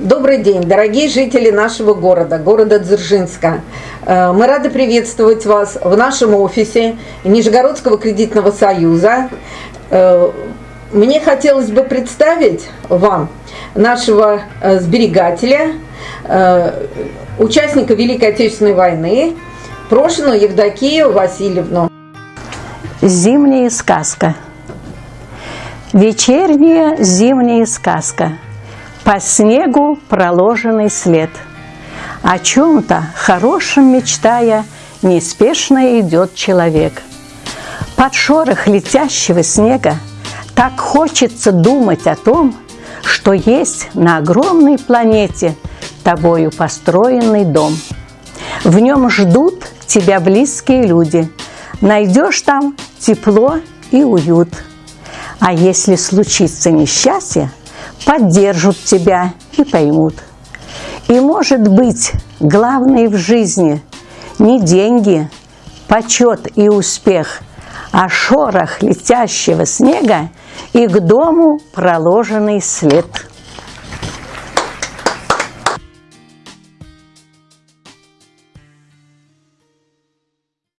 Добрый день, дорогие жители нашего города, города Дзержинска. Э, мы рады приветствовать вас в нашем офисе Нижегородского кредитного союза. Э, мне хотелось бы представить вам нашего э, сберегателя, участника Великой Отечественной войны, Прошину Евдокию Васильевну. Зимняя сказка. Вечерняя зимняя сказка – по снегу проложенный след. О чем-то хорошем мечтая, неспешно идет человек. Под шорох летящего снега так хочется думать о том, что есть на огромной планете тобою построенный дом. В нем ждут тебя близкие люди. Найдешь там тепло и уют. А если случится несчастье, поддержат тебя и поймут. И, может быть, главное в жизни не деньги, почет и успех, а шорох летящего снега и к дому проложенный след.